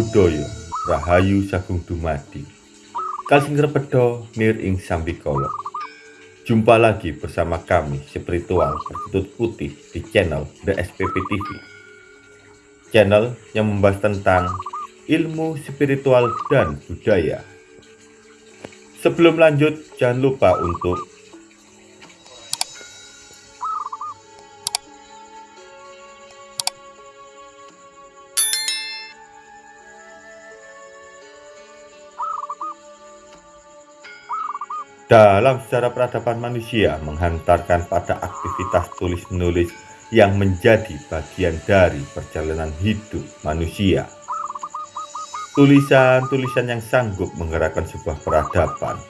Buddhaya Rahayu Sagung Dumadi. Kalsing Repedo Nir Ing Sambikolo Jumpa lagi bersama kami spiritual berkutut putih di channel The SPP TV Channel yang membahas tentang ilmu spiritual dan budaya. Sebelum lanjut jangan lupa untuk Dalam sejarah peradaban manusia menghantarkan pada aktivitas tulis-menulis yang menjadi bagian dari perjalanan hidup manusia. Tulisan-tulisan yang sanggup menggerakkan sebuah peradaban,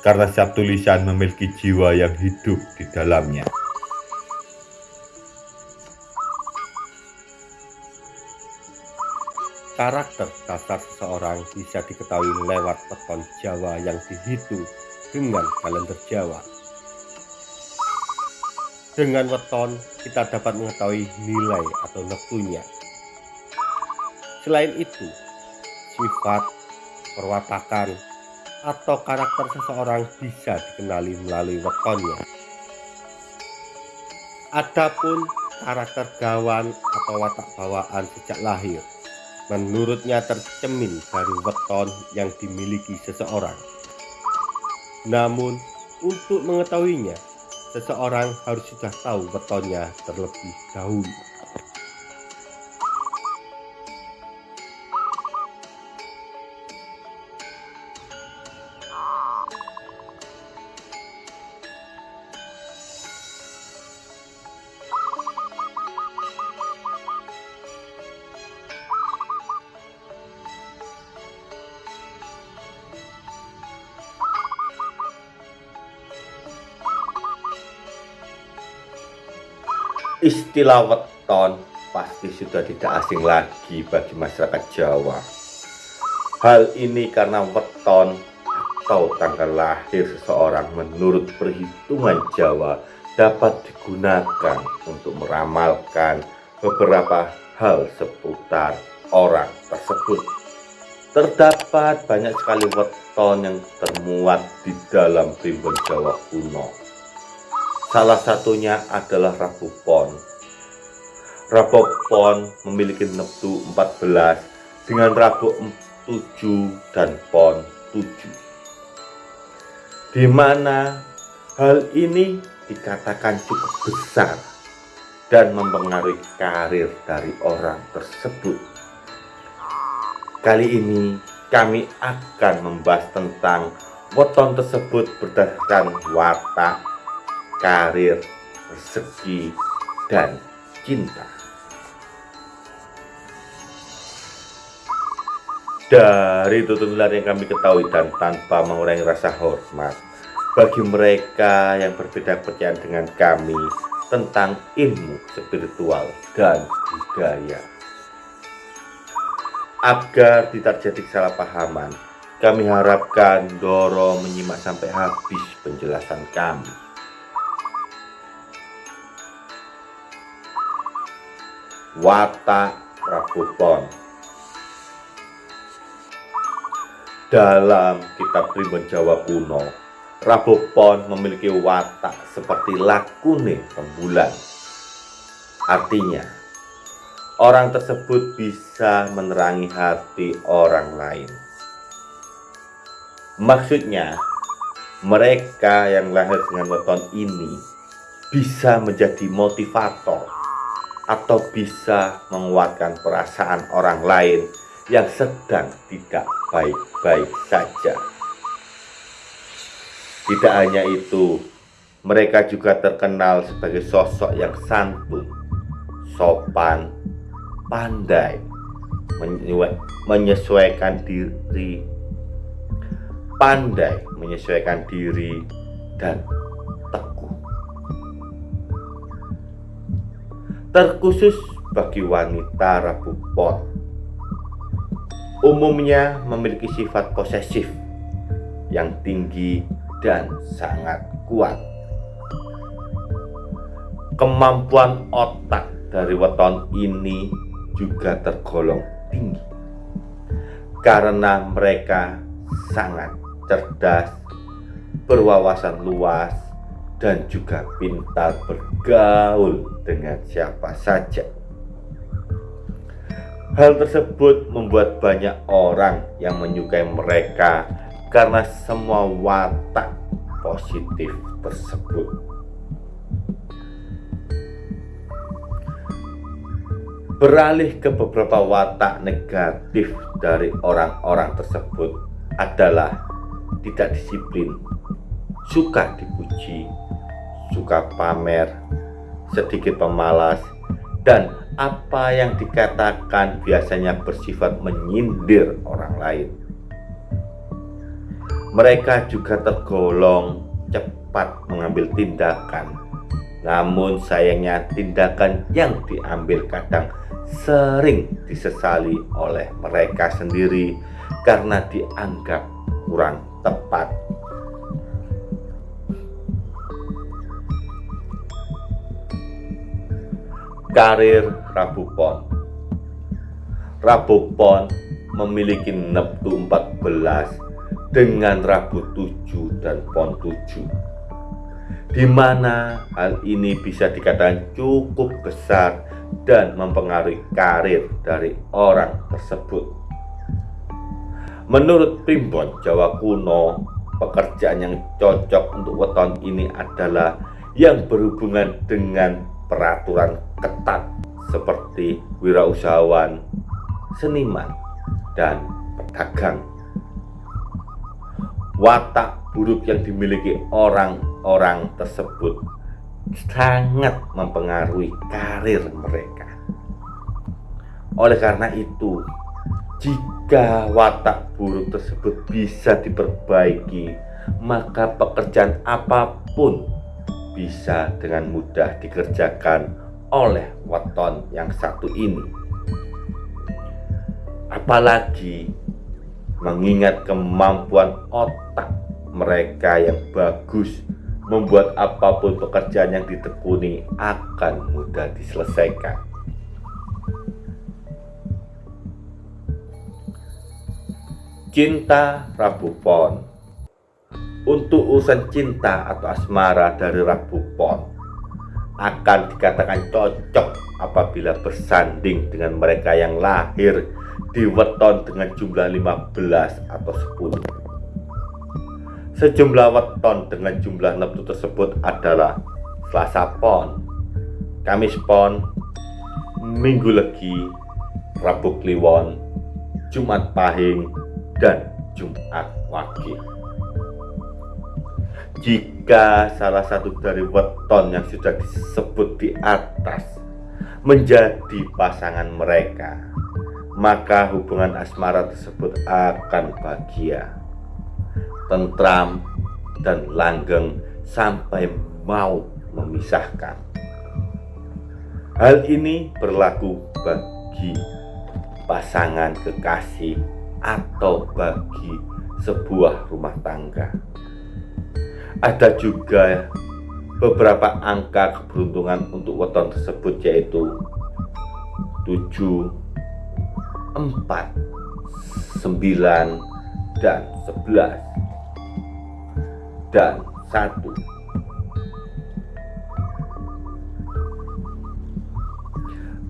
karena setiap tulisan memiliki jiwa yang hidup di dalamnya. Karakter dasar seseorang bisa diketahui lewat peton Jawa yang dihitung dengan kalender Jawa. Dengan weton, kita dapat mengetahui nilai atau neptunya. Selain itu, sifat, perwatakan, atau karakter seseorang bisa dikenali melalui wetonnya. Adapun karakter gawan atau watak bawaan sejak lahir, menurutnya tercemin dari weton yang dimiliki seseorang. Namun, untuk mengetahuinya, seseorang harus sudah tahu wetonnya terlebih dahulu. Istilah weton pasti sudah tidak asing lagi bagi masyarakat Jawa. Hal ini karena weton atau tanggal lahir seseorang menurut perhitungan Jawa dapat digunakan untuk meramalkan beberapa hal seputar orang tersebut. Terdapat banyak sekali weton yang termuat di dalam primbon Jawa kuno Salah satunya adalah Rabu Pon. Rabu Pon memiliki neptu 14 dengan Rabu 7 dan Pon 7. Di mana hal ini dikatakan cukup besar dan mempengaruhi karir dari orang tersebut. Kali ini kami akan membahas tentang weton tersebut berdasarkan watak karir, rezeki, dan cinta. Dari tuntunan yang kami ketahui dan tanpa mengurangi rasa hormat bagi mereka yang berbeda kepercayaan dengan kami tentang ilmu spiritual dan budaya. Agar tidak terjadi kesalahpahaman, kami harapkan Doro menyimak sampai habis penjelasan kami. Watak Pon. Dalam kitab Primbon Jawa kuno, Pon memiliki watak seperti lakune rembulan. Artinya, orang tersebut bisa menerangi hati orang lain. Maksudnya, mereka yang lahir dengan weton ini bisa menjadi motivator atau bisa menguatkan perasaan orang lain yang sedang tidak baik-baik saja. Tidak hanya itu, mereka juga terkenal sebagai sosok yang santun, sopan, pandai, menyesuaikan diri, pandai menyesuaikan diri, dan terkhusus bagi wanita Rabu Pon. Umumnya memiliki sifat posesif yang tinggi dan sangat kuat. Kemampuan otak dari weton ini juga tergolong tinggi karena mereka sangat cerdas, berwawasan luas, dan juga pintar bergaul dengan siapa saja. Hal tersebut membuat banyak orang yang menyukai mereka karena semua watak positif tersebut. Beralih ke beberapa watak negatif dari orang-orang tersebut adalah tidak disiplin, suka dipuji, suka pamer, sedikit pemalas, dan apa yang dikatakan biasanya bersifat menyindir orang lain. Mereka juga tergolong cepat mengambil tindakan, namun sayangnya tindakan yang diambil kadang sering disesali oleh mereka sendiri karena dianggap kurang tepat. Karir Rabu Pon Rabu Pon memiliki neptu 14 dengan Rabu 7 dan Pon 7 di mana hal ini bisa dikatakan cukup besar dan mempengaruhi karir dari orang tersebut. Menurut primbon Jawa kuno, pekerjaan yang cocok untuk weton ini adalah yang berhubungan dengan peraturan ketat seperti wirausahawan, seniman, dan pedagang. Watak buruk yang dimiliki orang-orang tersebut sangat mempengaruhi karir mereka. Oleh karena itu, jika watak buruk tersebut bisa diperbaiki, maka pekerjaan apa pun bisa dengan mudah dikerjakan oleh weton yang satu ini. Apalagi mengingat kemampuan otak mereka yang bagus membuat apa pun pekerjaan yang ditekuni akan mudah diselesaikan. Cinta Rabu Pon untuk urusan cinta atau asmara dari Rabu Pon akan dikatakan cocok apabila bersanding dengan mereka yang lahir di weton dengan jumlah 15 atau 10 sejumlah weton dengan jumlah neptu tersebut adalah Selasa Pon Kamis Pon Minggu Legi Rabu Kliwon Jumat Pahing dan Jumat Wage jika salah satu dari weton yang sudah disebut di atas menjadi pasangan mereka, maka hubungan asmara tersebut akan bahagia, tentram, dan langgeng sampai mau memisahkan. Hal ini berlaku bagi pasangan kekasih atau bagi sebuah rumah tangga ada juga beberapa angka keberuntungan untuk weton tersebut yaitu 7 4 9 dan 11 dan 1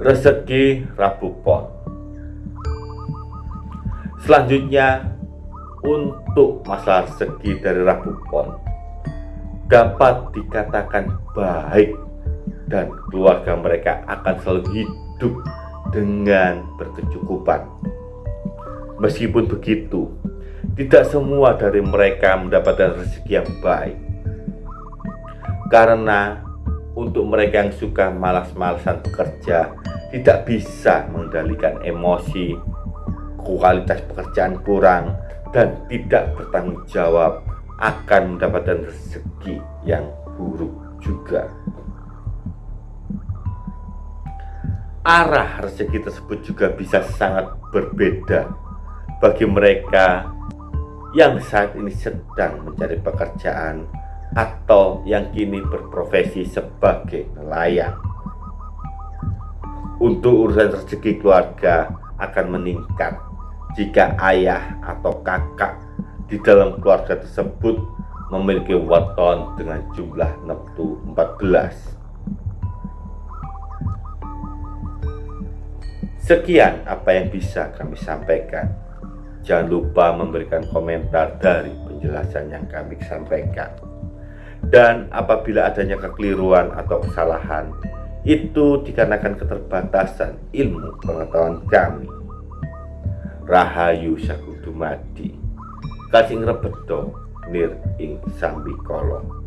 rezeki Rabu Pon. Selanjutnya untuk masalah rezeki dari Rabu Pon dapat dikatakan baik dan keluarga mereka akan selalu hidup dengan berkecukupan. Meskipun begitu, tidak semua dari mereka mendapatkan rezeki yang baik. Karena untuk mereka yang suka malas-malasan bekerja, tidak bisa mengendalikan emosi, kualitas pekerjaan kurang, dan tidak bertanggung jawab akan mendapatkan rezeki yang buruk juga. Arah rezeki tersebut juga bisa sangat berbeda bagi mereka yang saat ini sedang mencari pekerjaan atau yang kini berprofesi sebagai nelayan. Untuk urusan rezeki keluarga akan meningkat jika ayah atau kakak di dalam keluarga tersebut memiliki weton dengan jumlah neptu 14. Sekian apa yang bisa kami sampaikan. Jangan lupa memberikan komentar dari penjelasan yang kami sampaikan. Dan apabila adanya kekeliruan atau kesalahan, itu dikarenakan keterbatasan ilmu pengetahuan kami. Rahayu Sakutumadi, Kasing Rebedo, Nir Ing Sambikolo.